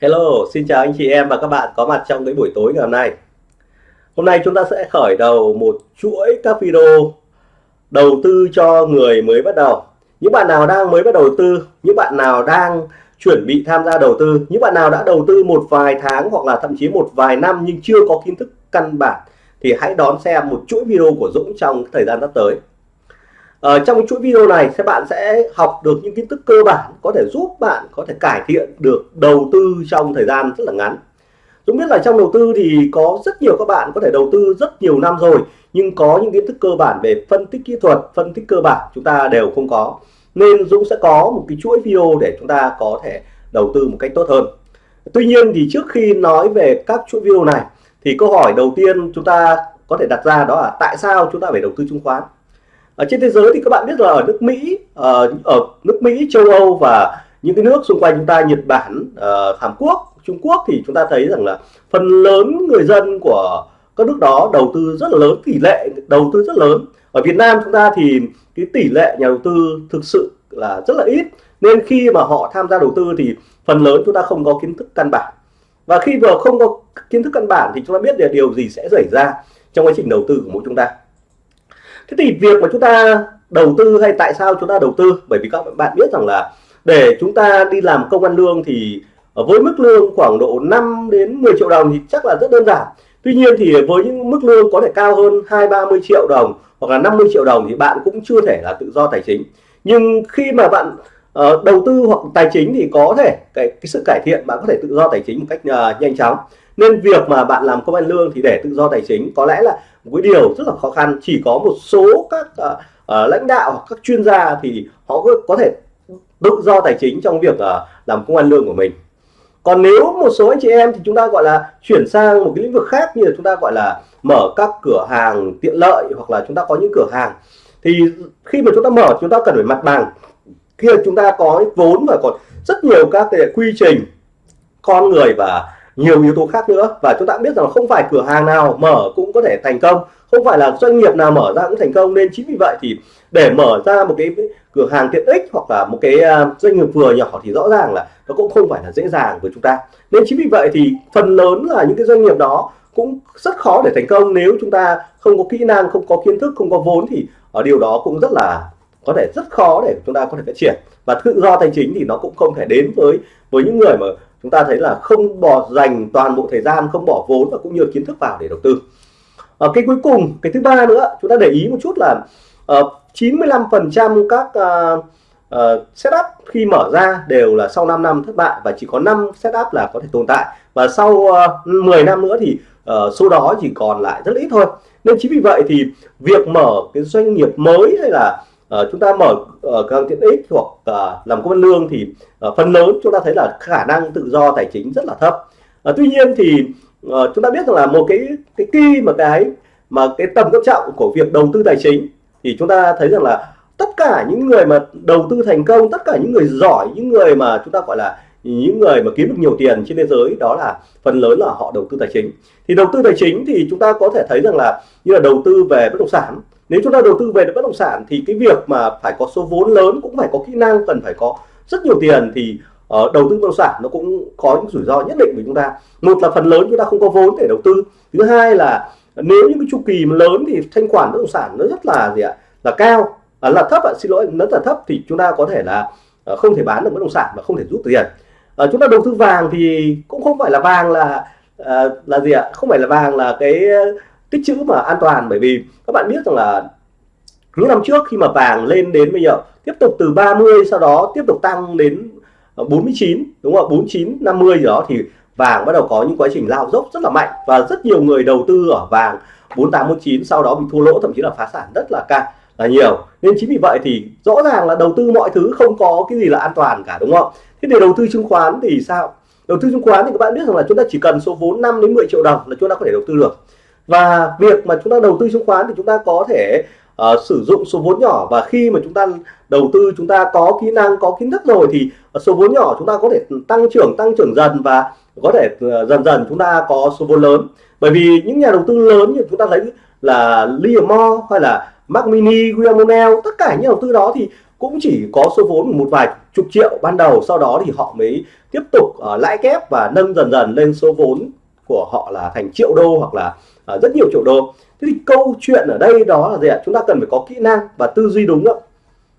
Hello, xin chào anh chị em và các bạn có mặt trong cái buổi tối ngày hôm nay. Hôm nay chúng ta sẽ khởi đầu một chuỗi các video đầu tư cho người mới bắt đầu. Những bạn nào đang mới bắt đầu tư, những bạn nào đang chuẩn bị tham gia đầu tư, những bạn nào đã đầu tư một vài tháng hoặc là thậm chí một vài năm nhưng chưa có kiến thức căn bản thì hãy đón xem một chuỗi video của Dũng trong thời gian sắp tới. Ở ờ, trong chuỗi video này các bạn sẽ học được những kiến thức cơ bản có thể giúp bạn có thể cải thiện được đầu tư trong thời gian rất là ngắn. Dũng biết là trong đầu tư thì có rất nhiều các bạn có thể đầu tư rất nhiều năm rồi nhưng có những kiến thức cơ bản về phân tích kỹ thuật, phân tích cơ bản chúng ta đều không có. Nên Dũng sẽ có một cái chuỗi video để chúng ta có thể đầu tư một cách tốt hơn. Tuy nhiên thì trước khi nói về các chuỗi video này thì câu hỏi đầu tiên chúng ta có thể đặt ra đó là tại sao chúng ta phải đầu tư chứng khoán? Ở trên thế giới thì các bạn biết là ở nước Mỹ ở, ở nước Mỹ châu Âu và những cái nước xung quanh chúng ta Nhật Bản uh, Hàn Quốc Trung Quốc thì chúng ta thấy rằng là phần lớn người dân của các nước đó đầu tư rất là lớn tỷ lệ đầu tư rất lớn. Ở Việt Nam chúng ta thì cái tỷ lệ nhà đầu tư thực sự là rất là ít. Nên khi mà họ tham gia đầu tư thì phần lớn chúng ta không có kiến thức căn bản. Và khi vừa không có kiến thức căn bản thì chúng ta biết là điều gì sẽ xảy ra trong quá trình đầu tư của mỗi chúng ta thế thì việc mà chúng ta đầu tư hay tại sao chúng ta đầu tư? Bởi vì các bạn biết rằng là để chúng ta đi làm công ăn lương thì với mức lương khoảng độ 5 đến 10 triệu đồng thì chắc là rất đơn giản. Tuy nhiên thì với những mức lương có thể cao hơn 2 30 triệu đồng hoặc là 50 triệu đồng thì bạn cũng chưa thể là tự do tài chính. Nhưng khi mà bạn uh, đầu tư hoặc tài chính thì có thể cái, cái sự cải thiện bạn có thể tự do tài chính một cách uh, nhanh chóng. Nên việc mà bạn làm công ăn lương thì để tự do tài chính có lẽ là một cái điều rất là khó khăn chỉ có một số các uh, uh, lãnh đạo hoặc các chuyên gia thì họ có, có thể tự do tài chính trong việc uh, làm công ăn lương của mình. Còn nếu một số anh chị em thì chúng ta gọi là chuyển sang một cái lĩnh vực khác như là chúng ta gọi là mở các cửa hàng tiện lợi hoặc là chúng ta có những cửa hàng thì khi mà chúng ta mở chúng ta cần phải mặt bằng. Khi chúng ta có vốn và còn rất nhiều các cái quy trình con người và nhiều yếu tố khác nữa. Và chúng ta biết rằng không phải cửa hàng nào mở cũng có thể thành công. Không phải là doanh nghiệp nào mở ra cũng thành công. Nên chính vì vậy thì để mở ra một cái cửa hàng tiện ích hoặc là một cái à, doanh nghiệp vừa nhỏ thì rõ ràng là nó cũng không phải là dễ dàng với chúng ta. Nên chính vì vậy thì phần lớn là những cái doanh nghiệp đó cũng rất khó để thành công. Nếu chúng ta không có kỹ năng, không có kiến thức, không có vốn thì ở điều đó cũng rất là, có thể rất khó để chúng ta có thể phát triển. Và tự do tài chính thì nó cũng không thể đến với với những người mà chúng ta thấy là không bỏ dành toàn bộ thời gian không bỏ vốn và cũng như kiến thức vào để đầu tư. Ở cái cuối cùng cái thứ ba nữa chúng ta để ý một chút là uh, ờ, 95% các uh, uh, setup khi mở ra đều là sau 5 năm thất bại và chỉ có 5 setup là có thể tồn tại. Và sau uh, 10 năm nữa thì uh, số đó chỉ còn lại rất ít thôi. Nên chính vì vậy thì việc mở cái doanh nghiệp mới hay là uh, chúng ta mở ờ, uh, cửa hàng tiện ích hoặc uh, làm công ăn lương thì uh, phần lớn chúng ta thấy là khả năng tự do tài chính rất là thấp. Uh, tuy nhiên thì uh, chúng ta biết rằng là một cái cái kỳ mà cái mà cái tầm quan trọng của việc đầu tư tài chính thì chúng ta thấy rằng là tất cả những người mà đầu tư thành công tất cả những người giỏi những người mà chúng ta gọi là những người mà kiếm được nhiều tiền trên thế giới đó là phần lớn là họ đầu tư tài chính. Thì đầu tư tài chính thì chúng ta có thể thấy rằng là như là đầu tư về bất động sản nếu chúng ta đầu tư về bất động sản thì cái việc mà phải có số vốn lớn cũng phải có kỹ năng cần phải có rất nhiều tiền thì uh, đầu tư bất động sản nó cũng có những rủi ro nhất định với chúng ta. Một là phần lớn chúng ta không có vốn để đầu tư. Thứ hai là nếu những cái chu kỳ mà lớn thì thanh khoản bất động sản nó rất là gì ạ? Là cao. À, là thấp ạ xin lỗi nó là thấp thì chúng ta có thể là uh, không thể bán được bất động sản và không thể rút tiền. Uh, chúng ta đầu tư vàng thì cũng không phải là vàng là uh, là gì ạ? Không phải là vàng là cái tích trữ mà an toàn, bởi vì các bạn biết rằng là những năm trước khi mà vàng lên đến bây giờ, tiếp tục từ 30 sau đó tiếp tục tăng đến ờ, 49 đúng không 49 50 gì đó thì vàng bắt đầu có những quá trình lao dốc rất là mạnh và rất nhiều người đầu tư ở vàng 4849 sau đó bị thua lỗ, thậm chí là phá sản rất là cao là nhiều. Nên chính vì vậy thì rõ ràng là đầu tư mọi thứ không có cái gì là an toàn cả, đúng không thế để đầu tư chứng khoán thì sao? Đầu tư chứng khoán thì các bạn biết rằng là chúng ta chỉ cần số vốn 5 đến 10 triệu đồng là chúng ta có thể đầu tư được và việc mà chúng ta đầu tư chứng khoán thì chúng ta có thể uh, sử dụng số vốn nhỏ. Và khi mà chúng ta đầu tư chúng ta có kỹ năng có kiến thức rồi thì số vốn nhỏ chúng ta có thể tăng trưởng tăng trưởng dần và có thể uh, dần dần chúng ta có số vốn lớn. Bởi vì những nhà đầu tư lớn như chúng ta thấy là Liam hay là Mac Mini, William Monell tất cả những đầu tư đó thì cũng chỉ có số vốn một vài chục triệu ban đầu. Sau đó thì họ mới tiếp tục uh, lãi kép và nâng dần dần lên số vốn của họ là thành triệu đô hoặc là uh, rất nhiều triệu đô thế thì câu chuyện ở đây đó là gì ạ? Chúng ta cần phải có kỹ năng và tư duy đúng không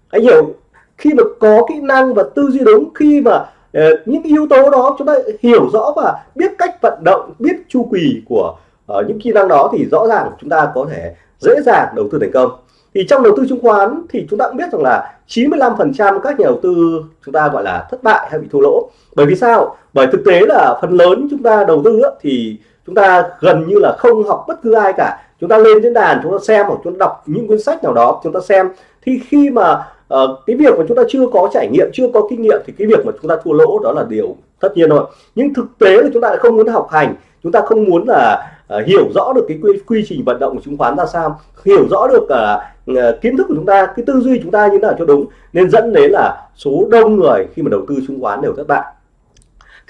anh hiểu khi mà có kỹ năng và tư duy đúng khi mà uh, những yếu tố đó chúng ta hiểu rõ và biết cách vận động biết chu kỳ của uh, những kỹ năng đó thì rõ ràng chúng ta có thể dễ dàng đầu tư thành công. Thì trong đầu tư chứng khoán thì chúng ta cũng biết rằng là 95% các nhà đầu tư chúng ta gọi là thất bại hay bị thua lỗ. Bởi vì sao? Bởi thực tế là phần lớn chúng ta đầu tư thì chúng ta gần như là không học bất cứ ai cả. Chúng ta lên diễn đàn chúng ta xem hoặc chúng ta đọc những cuốn sách nào đó chúng ta xem. Thì khi mà uh, cái việc mà chúng ta chưa có trải nghiệm chưa có kinh nghiệm thì cái việc mà chúng ta thua lỗ đó là điều tất nhiên rồi. nhưng thực tế là chúng ta lại không muốn học hành. Chúng ta không muốn là uh, hiểu rõ được cái quy, quy trình vận động của chứng khoán ra sao. Hiểu rõ được uh, kiến thức của chúng ta cái tư duy chúng ta như thế nào cho đúng. Nên dẫn đến là số đông người khi mà đầu tư chứng khoán đều thất bại.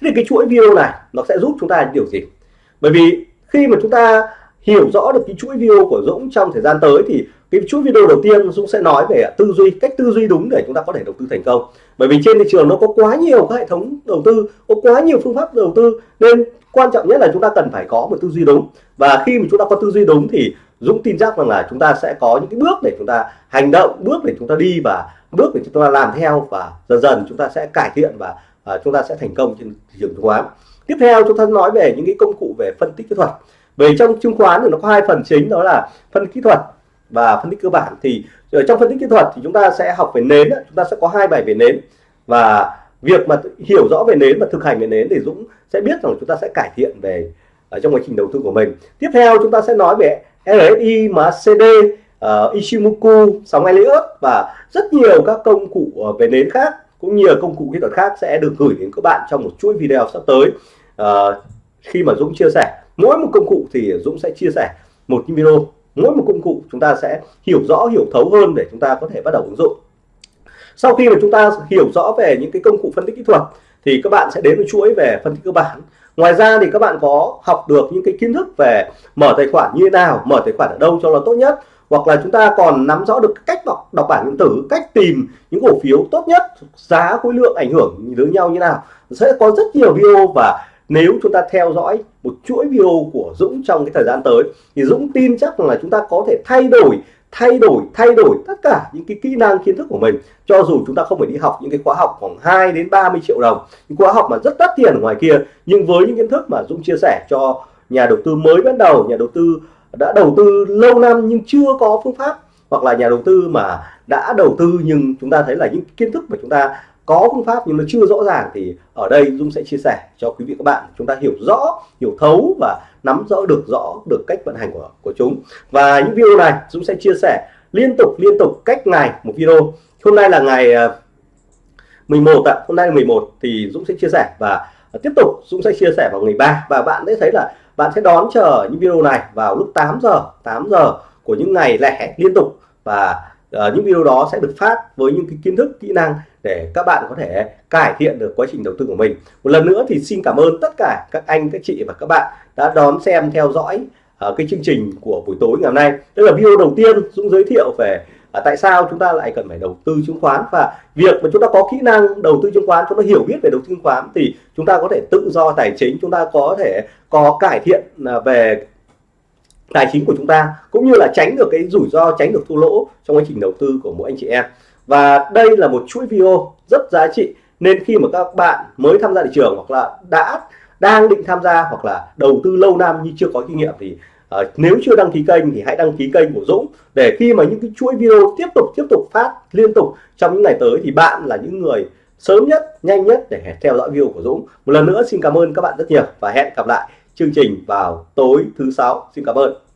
Thế thì cái chuỗi video này nó sẽ giúp chúng ta điều gì? Bởi vì khi mà chúng ta hiểu rõ được cái chuỗi video của Dũng trong thời gian tới thì cái chuỗi video đầu tiên Dũng sẽ nói về tư duy, cách tư duy đúng để chúng ta có thể đầu tư thành công. Bởi vì trên thị trường nó có quá nhiều các hệ thống đầu tư, có quá nhiều phương pháp đầu tư, nên quan trọng nhất là chúng ta cần phải có một tư duy đúng. Và khi mà chúng ta có tư duy đúng thì Dũng tin chắc rằng là chúng ta sẽ có những cái bước để chúng ta hành động, bước để chúng ta đi và bước để chúng ta làm theo và dần dần chúng ta sẽ cải thiện và à, chúng ta sẽ thành công trên thị trường chứng khoán. Tiếp theo chúng ta nói về những cái công cụ về phân tích kỹ thuật. Về trong chứng khoán thì nó có hai phần chính đó là phân kỹ thuật và phân tích cơ bản. Thì ở trong phân tích kỹ thuật thì chúng ta sẽ học về nến chúng ta sẽ có hai bài về nến. Và việc mà hiểu rõ về nến và thực hành về nến thì Dũng sẽ biết rằng chúng ta sẽ cải thiện về ở trong quá trình đầu tư của mình. Tiếp theo chúng ta sẽ nói về RSI, MACD, uh, ờ, Ichimoku, sóng Elliott và rất nhiều các công cụ về nến khác cũng như là công cụ kỹ thuật khác sẽ được gửi đến các bạn trong một chuỗi video sắp tới. À, khi mà Dũng chia sẻ mỗi một công cụ thì Dũng sẽ chia sẻ một video. Mỗi một công cụ chúng ta sẽ hiểu rõ hiểu thấu hơn để chúng ta có thể bắt đầu ứng dụng. Sau khi mà chúng ta hiểu rõ về những cái công cụ phân tích kỹ thuật thì các bạn sẽ đến với chuỗi về phân tích cơ bản. Ngoài ra thì các bạn có học được những cái kiến thức về mở tài khoản như thế nào mở tài khoản ở đâu cho nó tốt nhất hoặc là chúng ta còn nắm rõ được cách đọc đọc bản điện tử, cách tìm những cổ phiếu tốt nhất, giá, khối lượng ảnh hưởng với nhau như nào, sẽ có rất nhiều video. Và nếu chúng ta theo dõi một chuỗi video của Dũng trong cái thời gian tới, thì Dũng tin chắc là chúng ta có thể thay đổi thay đổi thay đổi tất cả những cái kỹ năng kiến thức của mình. Cho dù chúng ta không phải đi học những cái khóa học khoảng 2 đến 30 triệu đồng, những khóa học mà rất đắt tiền ở ngoài kia, nhưng với những kiến thức mà Dũng chia sẻ cho nhà đầu tư mới bắt đầu, nhà đầu tư đã đầu tư lâu năm nhưng chưa có phương pháp hoặc là nhà đầu tư mà đã đầu tư nhưng chúng ta thấy là những kiến thức mà chúng ta có phương pháp nhưng nó chưa rõ ràng thì ở đây Dung sẽ chia sẻ cho quý vị các bạn. Chúng ta hiểu rõ, hiểu thấu và nắm rõ được rõ được cách vận hành của của chúng. Và những video này Dung sẽ chia sẻ liên tục liên tục cách ngày một video. Hôm nay là ngày ờ, 11 ạ ạ. Hôm nay là 11 thì Dũng sẽ chia sẻ và tiếp tục Dũng sẽ chia sẻ vào ngày 3 và bạn sẽ thấy là bạn sẽ đón chờ những video này vào lúc 8 giờ 8 giờ của những ngày lẻ liên tục và uh, những video đó sẽ được phát với những cái kiến thức kỹ năng để các bạn có thể cải thiện được quá trình đầu tư của mình. Một lần nữa thì xin cảm ơn tất cả các anh các chị và các bạn đã đón xem theo dõi uh, cái chương trình của buổi tối ngày hôm nay. Đây là video đầu tiên Dũng giới thiệu về à, tại sao chúng ta lại cần phải đầu tư chứng khoán? Và việc mà chúng ta có kỹ năng đầu tư chứng khoán chúng ta hiểu biết về đầu tư chứng khoán thì chúng ta có thể tự do tài chính chúng ta có thể có cải thiện à, về tài chính của chúng ta cũng như là tránh được cái rủi ro tránh được thua lỗ trong quá trình đầu tư của mỗi anh chị em. Và đây là một chuỗi video rất giá trị nên khi mà các bạn mới tham gia thị trường hoặc là đã đang định tham gia hoặc là đầu tư lâu năm nhưng chưa có kinh nghiệm thì à, nếu chưa đăng ký kênh thì hãy đăng ký kênh của Dũng để khi mà những cái chuỗi video tiếp tục tiếp tục phát liên tục trong những ngày tới thì bạn là những người sớm nhất nhanh nhất để theo dõi video của Dũng. Một lần nữa xin cảm ơn các bạn rất nhiều và hẹn gặp lại chương trình vào tối thứ sáu. Xin cảm ơn.